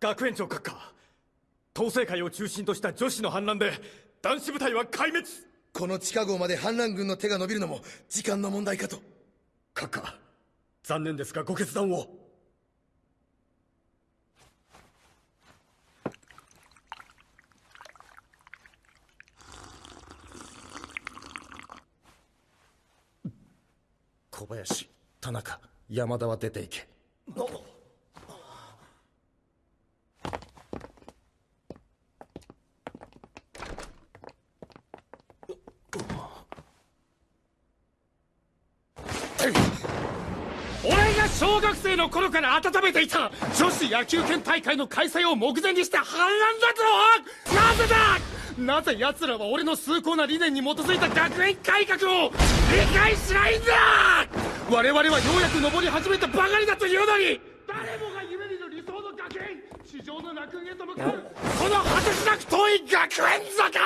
学園長閣下統制会を中心とした女子の反乱で男子部隊は壊滅。この地下壕まで反乱軍の手が伸びるのも時間の問題かと。閣下残念ですがご決断を。小林田中山田は出ていけ俺が小学生の頃から温めていた女子野球拳大会の開催を目前にして反乱だとなぜだなぜ奴らは俺の崇高な理念に基づいた学園改革を理解しないんだ！我々はようやく登り始めたばかりだというのに誰もが夢見る理想の学園地上の楽園へと向かうこの果てしなく遠い学園坂を